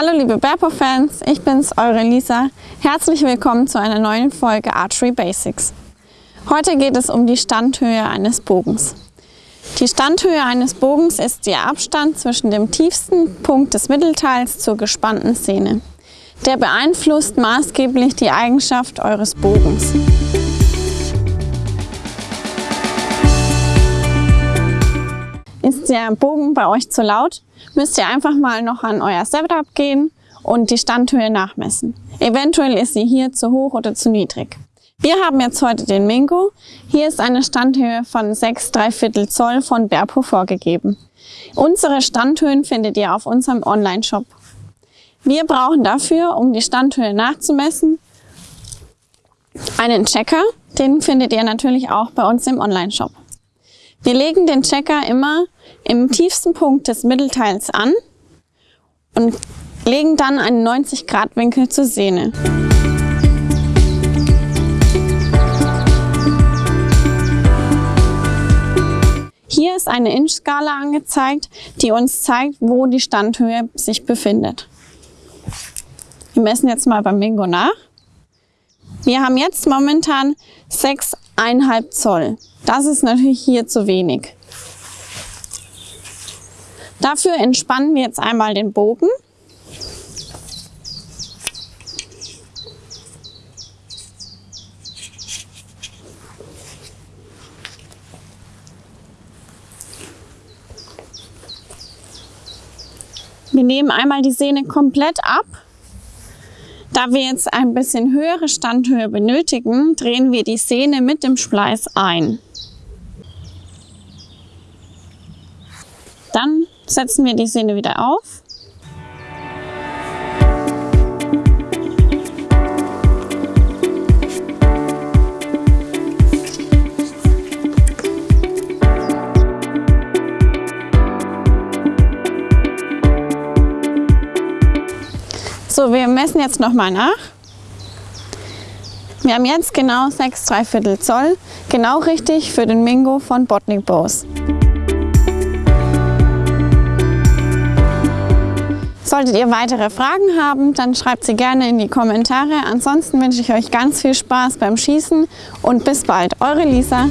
Hallo liebe Berpo-Fans, ich bin's, eure Lisa. Herzlich willkommen zu einer neuen Folge Archery Basics. Heute geht es um die Standhöhe eines Bogens. Die Standhöhe eines Bogens ist der Abstand zwischen dem tiefsten Punkt des Mittelteils zur gespannten Szene. Der beeinflusst maßgeblich die Eigenschaft eures Bogens. Ist der Bogen bei euch zu laut, müsst ihr einfach mal noch an euer Setup gehen und die Standhöhe nachmessen. Eventuell ist sie hier zu hoch oder zu niedrig. Wir haben jetzt heute den Mingo. Hier ist eine Standhöhe von 6 3 Viertel Zoll von Berpo vorgegeben. Unsere Standhöhen findet ihr auf unserem Online-Shop. Wir brauchen dafür, um die Standhöhe nachzumessen, einen Checker. Den findet ihr natürlich auch bei uns im Online-Shop. Wir legen den Checker immer im tiefsten Punkt des Mittelteils an und legen dann einen 90 Grad Winkel zur Sehne. Hier ist eine Inch-Skala angezeigt, die uns zeigt, wo die Standhöhe sich befindet. Wir messen jetzt mal beim Mingo nach. Wir haben jetzt momentan 6,5 Zoll. Das ist natürlich hier zu wenig. Dafür entspannen wir jetzt einmal den Bogen. Wir nehmen einmal die Sehne komplett ab. Da wir jetzt ein bisschen höhere Standhöhe benötigen, drehen wir die Sehne mit dem Spleiß ein. Dann setzen wir die Sehne wieder auf. So, wir messen jetzt nochmal nach. Wir haben jetzt genau 6 3 Viertel Zoll, genau richtig für den Mingo von Botnik Bows. Solltet ihr weitere Fragen haben, dann schreibt sie gerne in die Kommentare. Ansonsten wünsche ich euch ganz viel Spaß beim Schießen und bis bald. Eure Lisa.